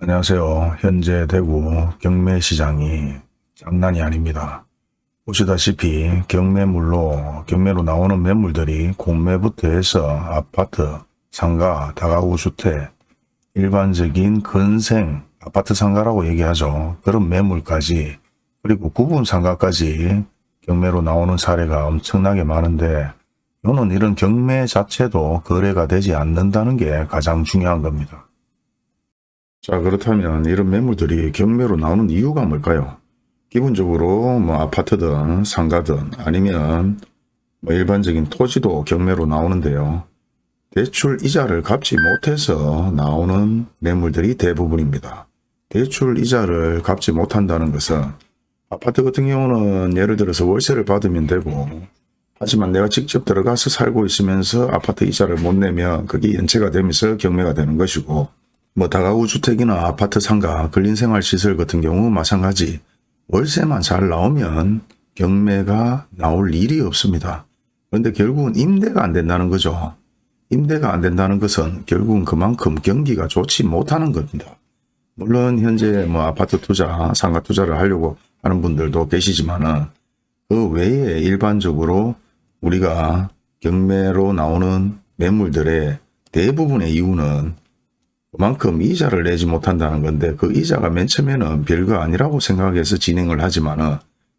안녕하세요. 현재 대구 경매시장이 장난이 아닙니다. 보시다시피 경매물로 경매로 나오는 매물들이 공매부터 해서 아파트, 상가, 다가구 주택, 일반적인 근생 아파트 상가라고 얘기하죠. 그런 매물까지 그리고 구분 상가까지 경매로 나오는 사례가 엄청나게 많은데 저는 이런 경매 자체도 거래가 되지 않는다는 게 가장 중요한 겁니다. 자 그렇다면 이런 매물들이 경매로 나오는 이유가 뭘까요? 기본적으로 뭐 아파트든 상가든 아니면 뭐 일반적인 토지도 경매로 나오는데요. 대출 이자를 갚지 못해서 나오는 매물들이 대부분입니다. 대출 이자를 갚지 못한다는 것은 아파트 같은 경우는 예를 들어서 월세를 받으면 되고 하지만 내가 직접 들어가서 살고 있으면서 아파트 이자를 못 내면 그게 연체가 되면서 경매가 되는 것이고 뭐 다가구 주택이나 아파트 상가, 근린생활시설 같은 경우 마찬가지 월세만 잘 나오면 경매가 나올 일이 없습니다. 그런데 결국은 임대가 안 된다는 거죠. 임대가 안 된다는 것은 결국은 그만큼 경기가 좋지 못하는 겁니다. 물론 현재 뭐 아파트 투자, 상가 투자를 하려고 하는 분들도 계시지만은 그 외에 일반적으로 우리가 경매로 나오는 매물들의 대부분의 이유는 그만큼 이자를 내지 못한다는 건데 그 이자가 맨 처음에는 별거 아니라고 생각해서 진행을 하지만 은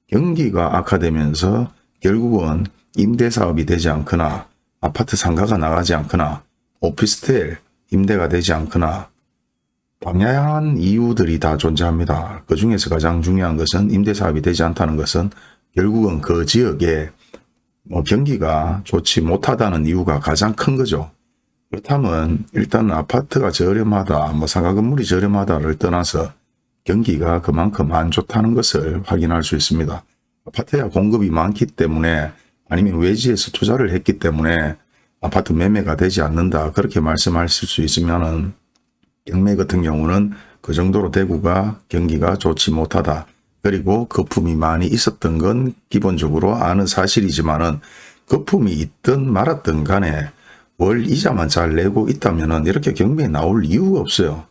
경기가 악화되면서 결국은 임대사업이 되지 않거나 아파트 상가가 나가지 않거나 오피스텔 임대가 되지 않거나 다양한 이유들이 다 존재합니다. 그 중에서 가장 중요한 것은 임대사업이 되지 않다는 것은 결국은 그 지역에 뭐 경기가 좋지 못하다는 이유가 가장 큰 거죠. 그렇다면 일단 아파트가 저렴하다, 뭐 상가 건물이 저렴하다를 떠나서 경기가 그만큼 안 좋다는 것을 확인할 수 있습니다. 아파트야 공급이 많기 때문에 아니면 외지에서 투자를 했기 때문에 아파트 매매가 되지 않는다 그렇게 말씀하실 수 있으면 은 경매 같은 경우는 그 정도로 대구가 경기가 좋지 못하다. 그리고 거품이 많이 있었던 건 기본적으로 아는 사실이지만 은 거품이 있든 말았든 간에 월 이자만 잘 내고 있다면 이렇게 경매에 나올 이유가 없어요.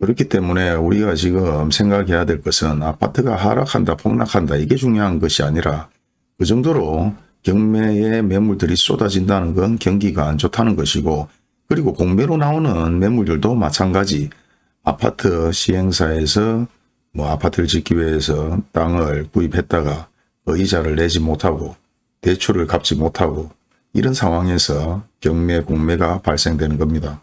그렇기 때문에 우리가 지금 생각해야 될 것은 아파트가 하락한다 폭락한다 이게 중요한 것이 아니라 그 정도로 경매에 매물들이 쏟아진다는 건 경기가 안 좋다는 것이고 그리고 공매로 나오는 매물들도 마찬가지 아파트 시행사에서 뭐 아파트를 짓기 위해서 땅을 구입했다가 그 이자를 내지 못하고 대출을 갚지 못하고 이런 상황에서 경매 공매가 발생되는 겁니다.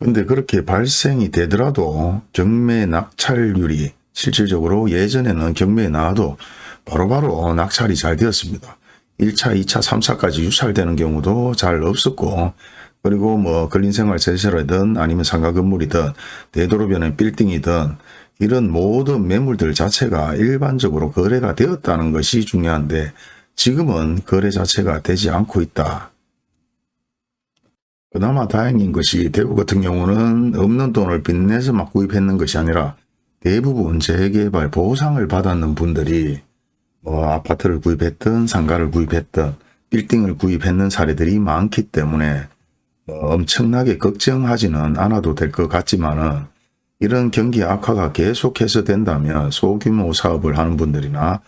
근데 그렇게 발생이 되더라도 경매 낙찰률이 실질적으로 예전에는 경매에 나와도 바로바로 낙찰이 잘 되었습니다. 1차, 2차, 3차까지 유찰되는 경우도 잘 없었고 그리고 뭐 근린생활 세실이든 아니면 상가 건물이든 대도로변의 빌딩이든 이런 모든 매물들 자체가 일반적으로 거래가 되었다는 것이 중요한데 지금은 거래 자체가 되지 않고 있다. 그나마 다행인 것이 대구 같은 경우는 없는 돈을 빚내서 막 구입했는 것이 아니라 대부분 재개발 보상을 받았는 분들이 뭐 아파트를 구입했든 상가를 구입했든 빌딩을 구입했는 사례들이 많기 때문에 뭐 엄청나게 걱정하지는 않아도 될 것 같지만은 이런 경기 악화가 계속해서 된다면 소규모 사업을 하는 분들이나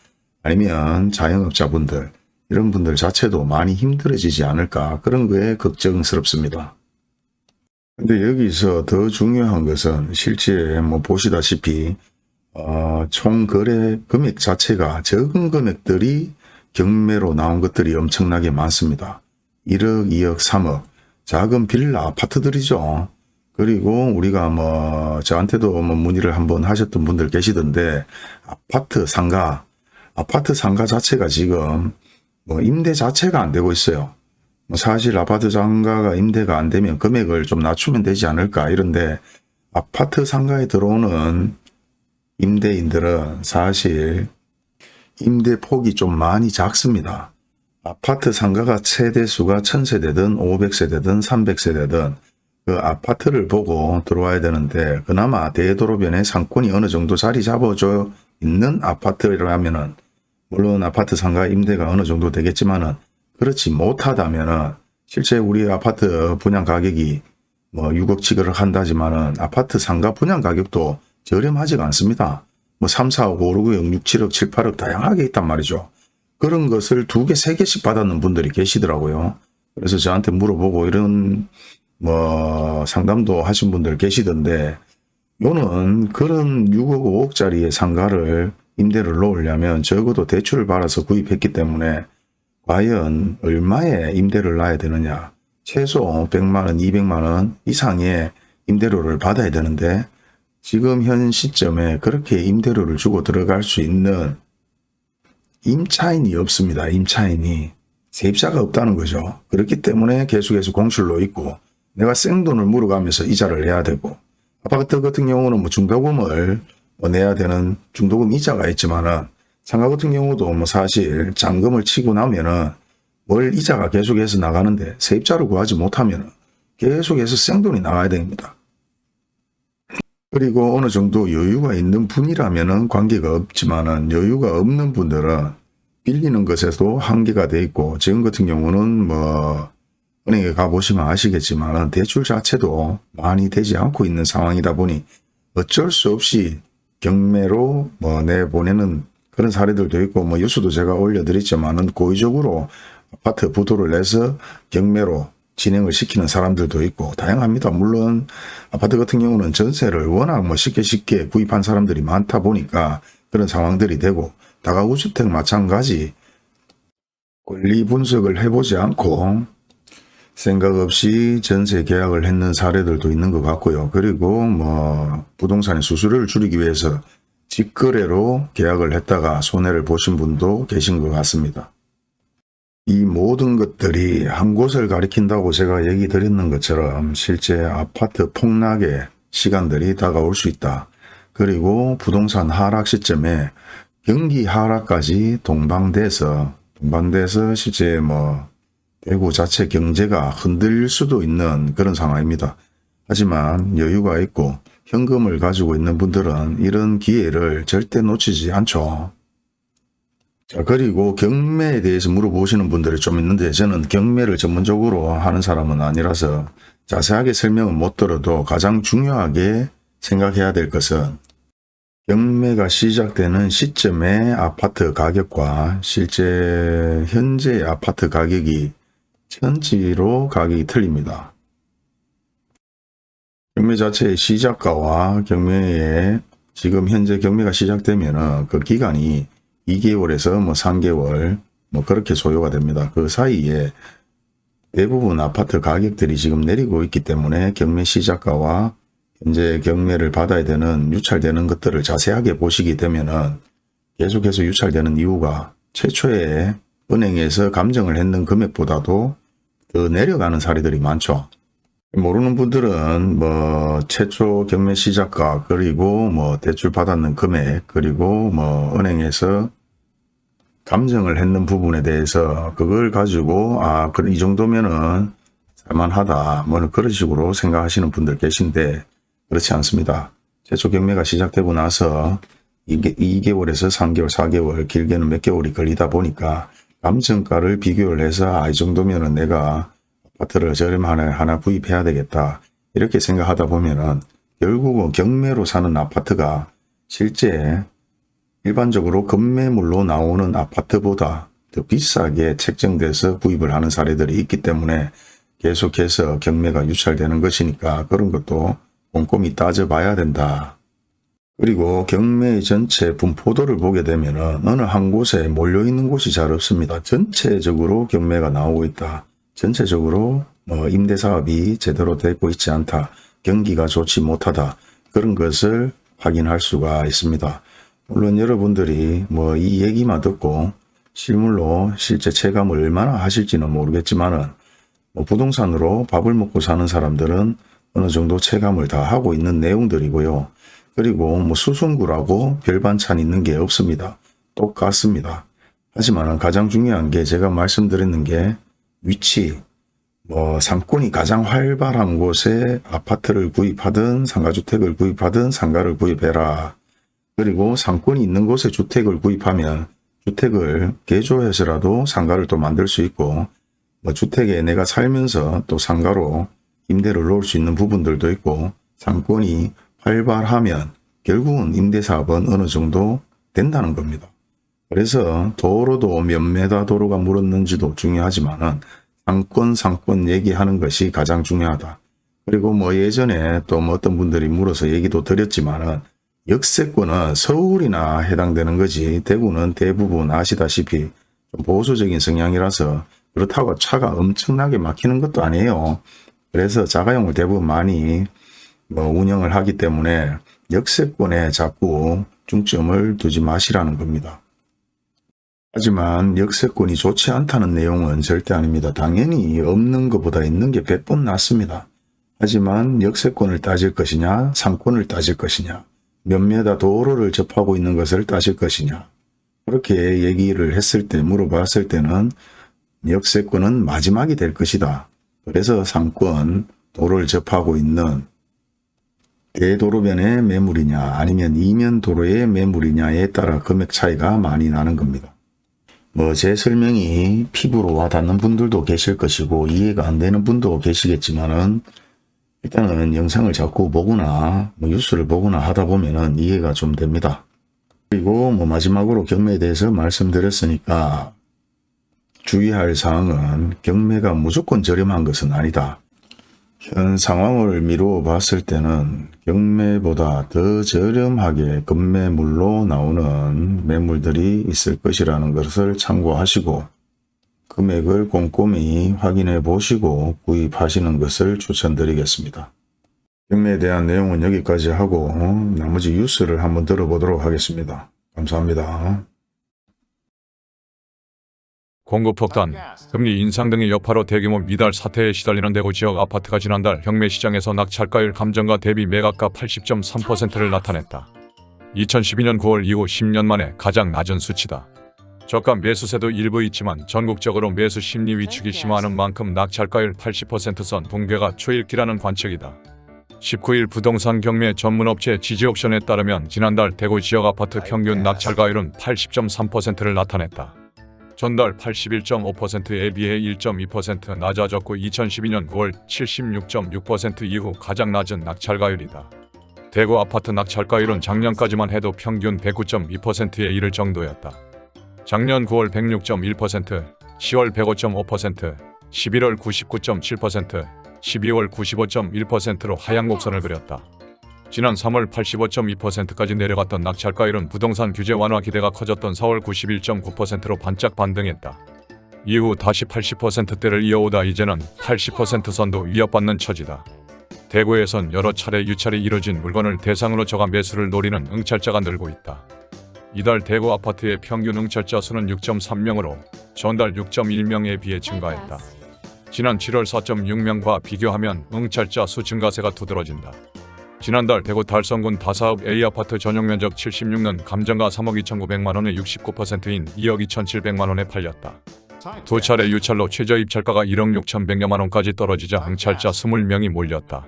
아니면 자영업자분들 이런 분들 자체도 많이 힘들어지지 않을까 그런 거에 걱정스럽습니다. 근데 여기서 더 중요한 것은 실제 뭐 보시다시피 어, 총 거래 금액 자체가 적은 금액들이 경매로 나온 것들이 엄청나게 많습니다. 1억, 2억, 3억 작은 빌라 아파트들이죠. 그리고 우리가 뭐 저한테도 뭐 문의를 한번 하셨던 분들 계시던데 아파트 상가 아파트 상가 자체가 지금 뭐 임대 자체가 안 되고 있어요. 뭐 사실 아파트 상가가 임대가 안 되면 금액을 좀 낮추면 되지 않을까 이런데 아파트 상가에 들어오는 임대인들은 사실 임대 폭이 좀 많이 작습니다. 아파트 상가가 세대수가 1000세대든 500세대든 300세대든 그 아파트를 보고 들어와야 되는데 그나마 대도로변에 상권이 어느 정도 자리 잡아져 있는 아파트라면은 물론 아파트 상가 임대가 어느 정도 되겠지만 은 그렇지 못하다면 은 실제 우리 아파트 분양 가격이 뭐 6억 7억을 한다지만 은 아파트 상가 분양 가격도 저렴하지가 않습니다. 뭐 3, 4억, 5, 6억, 6, 7억, 7, 8억 다양하게 있단 말이죠. 그런 것을 두 개, 세 개씩 받았는 분들이 계시더라고요. 그래서 저한테 물어보고 이런 뭐 상담도 하신 분들 계시던데 요는 그런 6억, 5억짜리의 상가를 임대를 놓으려면 적어도 대출을 받아서 구입했기 때문에 과연 얼마의 임대를 놔야 되느냐. 최소 100만원, 200만원 이상의 임대료를 받아야 되는데 지금 현 시점에 그렇게 임대료를 주고 들어갈 수 있는 임차인이 없습니다. 임차인이. 세입자가 없다는 거죠. 그렇기 때문에 계속해서 공실로 있고 내가 생돈을 물어가면서 이자를 내야 되고 아파트 같은 경우는 뭐 중도금을 뭐 내야 되는 중도금 이자가 있지만은 상가 같은 경우도 뭐 사실 잔금을 치고 나면은 월 이자가 계속해서 나가는데 세입자를 구하지 못하면은 계속해서 생돈이 나가야 됩니다. 그리고 어느 정도 여유가 있는 분이라면은 관계가 없지만은 여유가 없는 분들은 빌리는 것에도 한계가 돼 있고 지금 같은 경우는 뭐 은행에 가보시면 아시겠지만 대출 자체도 많이 되지 않고 있는 상황이다 보니 어쩔 수 없이 경매로 뭐 내보내는 그런 사례들도 있고 뭐 뉴스도 제가 올려드렸지만은 고의적으로 아파트 부도를 내서 경매로 진행을 시키는 사람들도 있고 다양합니다. 물론 아파트 같은 경우는 전세를 워낙 뭐 쉽게 쉽게 구입한 사람들이 많다 보니까 그런 상황들이 되고 다가구 주택 마찬가지 권리 분석을 해보지 않고 생각 없이 전세 계약을 했는 사례들도 있는 것 같고요. 그리고 뭐 부동산의 수수료를 줄이기 위해서 직거래로 계약을 했다가 손해를 보신 분도 계신 것 같습니다. 이 모든 것들이 한 곳을 가리킨다고 제가 얘기 드렸는 것처럼 실제 아파트 폭락의 시간들이 다가올 수 있다. 그리고 부동산 하락 시점에 경기 하락까지 동방돼서 동방돼서 실제 뭐 대구 자체 경제가 흔들릴 수도 있는 그런 상황입니다. 하지만 여유가 있고 현금을 가지고 있는 분들은 이런 기회를 절대 놓치지 않죠. 자 그리고 경매에 대해서 물어보시는 분들이 좀 있는데 저는 경매를 전문적으로 하는 사람은 아니라서 자세하게 설명은 못 들어도 가장 중요하게 생각해야 될 것은 경매가 시작되는 시점의 아파트 가격과 실제 현재 아파트 가격이 천지로 가격이 틀립니다. 경매 자체의 시작가와 경매의 지금 현재 경매가 시작되면 그 기간이 2개월에서 뭐 3개월 뭐 그렇게 소요가 됩니다. 그 사이에 대부분 아파트 가격들이 지금 내리고 있기 때문에 경매 시작가와 현재 경매를 받아야 되는 유찰되는 것들을 자세하게 보시게 되면은 계속해서 유찰되는 이유가 최초에 은행에서 감정을 했는 금액보다도 더 내려가는 사례들이 많죠. 모르는 분들은 뭐 최초 경매 시작가 그리고 뭐 대출 받았는 금액 그리고 뭐 은행에서 감정을 했는 부분에 대해서 그걸 가지고 아 그래 이 정도면은 살만하다 뭐 그런 식으로 생각하시는 분들 계신데 그렇지 않습니다. 최초 경매가 시작되고 나서 2개월에서 3개월, 4개월, 길게는 몇 개월이 걸리다 보니까 감정가를 비교를 해서 아, 이 정도면은 내가 아파트를 저렴하게 하나 구입해야 되겠다. 이렇게 생각하다 보면은 결국은 경매로 사는 아파트가 실제 일반적으로 급매물로 나오는 아파트보다 더 비싸게 책정돼서 구입을 하는 사례들이 있기 때문에 계속해서 경매가 유찰되는 것이니까 그런 것도 꼼꼼히 따져봐야 된다. 그리고 경매 전체 분포도를 보게 되면 어느 한 곳에 몰려있는 곳이 잘 없습니다. 전체적으로 경매가 나오고 있다. 전체적으로 뭐 임대사업이 제대로 되고 있지 않다. 경기가 좋지 못하다. 그런 것을 확인할 수가 있습니다. 물론 여러분들이 뭐 이 얘기만 듣고 실물로 실제 체감을 얼마나 하실지는 모르겠지만 뭐 부동산으로 밥을 먹고 사는 사람들은 어느 정도 체감을 다 하고 있는 내용들이고요. 그리고 뭐 수송구라고 별 반찬 있는 게 없습니다. 똑같습니다. 하지만 가장 중요한 게 제가 말씀드리는 게 위치, 뭐 상권이 가장 활발한 곳에 아파트를 구입하든 상가주택을 구입하든 상가를 구입해라. 그리고 상권이 있는 곳에 주택을 구입하면 주택을 개조해서라도 상가를 또 만들 수 있고 뭐 주택에 내가 살면서 또 상가로 임대를 놓을 수 있는 부분들도 있고 상권이 활발하면 결국은 임대사업은 어느 정도 된다는 겁니다. 그래서 도로도 몇 메다 도로가 물었는지도 중요하지만 은 상권 상권 얘기하는 것이 가장 중요하다. 그리고 뭐 예전에 또 뭐 어떤 분들이 물어서 얘기도 드렸지만 은 역세권은 서울이나 해당되는 거지 대구는 대부분 아시다시피 좀 보수적인 성향이라서 그렇다고 차가 엄청나게 막히는 것도 아니에요. 그래서 자가용을 대부분 많이 뭐 운영을 하기 때문에 역세권에 자꾸 중점을 두지 마시라는 겁니다. 하지만 역세권이 좋지 않다는 내용은 절대 아닙니다. 당연히 없는 것보다 있는 게 100번 낫습니다. 하지만 역세권을 따질 것이냐 상권을 따질 것이냐 몇 메다 도로를 접하고 있는 것을 따질 것이냐 그렇게 얘기를 했을 때 물어봤을 때는 역세권은 마지막이 될 것이다. 그래서 상권 도로를 접하고 있는 대도로변의 매물이냐 아니면 이면 도로의 매물이냐에 따라 금액 차이가 많이 나는 겁니다. 뭐 제 설명이 피부로 와 닿는 분들도 계실 것이고 이해가 안 되는 분도 계시겠지만은 일단은 영상을 자꾸 보거나 뭐 뉴스를 보거나 하다 보면은 이해가 좀 됩니다. 그리고 뭐 마지막으로 경매에 대해서 말씀드렸으니까 주의할 사항은 경매가 무조건 저렴한 것은 아니다. 현 상황을 미루어 봤을 때는 경매보다 더 저렴하게 급매물로 나오는 매물들이 있을 것이라는 것을 참고하시고 금액을 꼼꼼히 확인해 보시고 구입하시는 것을 추천드리겠습니다. 경매에 대한 내용은 여기까지 하고 나머지 뉴스를 한번 들어보도록 하겠습니다. 감사합니다. 공급 폭탄, 금리 인상 등의 여파로 대규모 미달 사태에 시달리는 대구 지역 아파트가 지난달 경매 시장에서 낙찰가율 감정가 대비 매각가 80.3%를 나타냈다. 2012년 9월 이후 10년 만에 가장 낮은 수치다. 저가 매수세도 일부 있지만 전국적으로 매수 심리 위축이 심화하는 만큼 낙찰가율 80%선 붕괴가 초일기라는 관측이다. 19일 부동산 경매 전문업체 지지옥션에 따르면 지난달 대구 지역 아파트 평균 낙찰가율은 80.3%를 나타냈다. 전달 81.5%에 비해 1.2% 낮아졌고 2012년 9월 76.6% 이후 가장 낮은 낙찰가율이다. 대구 아파트 낙찰가율은 작년까지만 해도 평균 109.2%에 이를 정도였다. 작년 9월 106.1%, 10월 105.5%, 11월 99.7%, 12월 95.1%로 하향 곡선을 그렸다. 지난 3월 85.2%까지 내려갔던 낙찰가율은 부동산 규제 완화 기대가 커졌던 4월 91.9%로 반짝 반등했다. 이후 다시 80%대를 이어오다 이제는 80% 선도 위협받는 처지다. 대구에선 여러 차례 유찰이 이뤄진 물건을 대상으로 저가 매수를 노리는 응찰자가 늘고 있다. 이달 대구 아파트의 평균 응찰자 수는 6.3명으로 전달 6.1명에 비해 증가했다. 지난 7월 4.6명과 비교하면 응찰자 수 증가세가 두드러진다. 지난달 대구 달성군 다사업 A아파트 전용 면적 76는 감정가 3억 2,900만 원의 69%인 2억 2,700만 원에 팔렸다. 두 차례 유찰로 최저 입찰가가 1억 6,100여만 원까지 떨어지자 응찰자 20명이 몰렸다.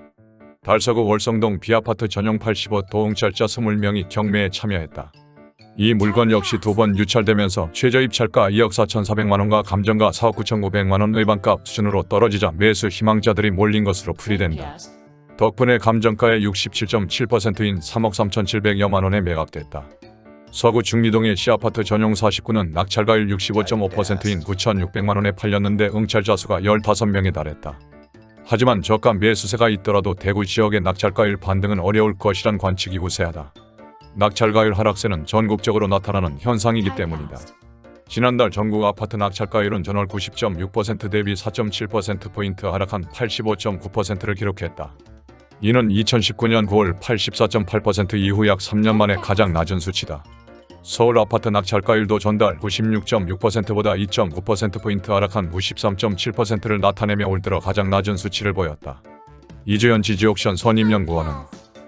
달서구 월성동 B아파트 전용 85도 응찰자 20명이 경매에 참여했다. 이 물건 역시 두 번 유찰되면서 최저 입찰가 2억 4,400만 원과 감정가 4억 9,900만 원 의반값 수준으로 떨어지자 매수 희망자들이 몰린 것으로 풀이된다. 덕분에 감정가의 67.7%인 3억 3,700여만 원에 매각됐다. 서구 중리동의 C아파트 전용 49는 낙찰가율 65.5%인 9,600만 원에 팔렸는데 응찰자 수가 15명에 달했다. 하지만 저가 매수세가 있더라도 대구 지역의 낙찰가율 반등은 어려울 것이란 관측이 우세하다. 낙찰가율 하락세는 전국적으로 나타나는 현상이기 때문이다. 지난달 전국 아파트 낙찰가율은 전월 90.6% 대비 4.7%포인트 하락한 85.9%를 기록했다. 이는 2019년 9월 84.8% 이후 약 3년 만에 가장 낮은 수치다. 서울 아파트 낙찰가율도 전달 96.6%보다 2.9%포인트 하락한 93.7%를 나타내며 올 들어 가장 낮은 수치를 보였다. 이주연 지지옥션 선임연구원은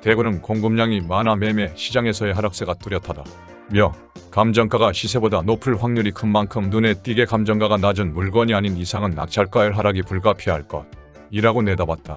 대구는 공급량이 많아 매매 시장에서의 하락세가 뚜렷하다. 며 감정가가 시세보다 높을 확률이 큰 만큼 눈에 띄게 감정가가 낮은 물건이 아닌 이상은 낙찰가율 하락이 불가피할 것. 이라고 내다봤다.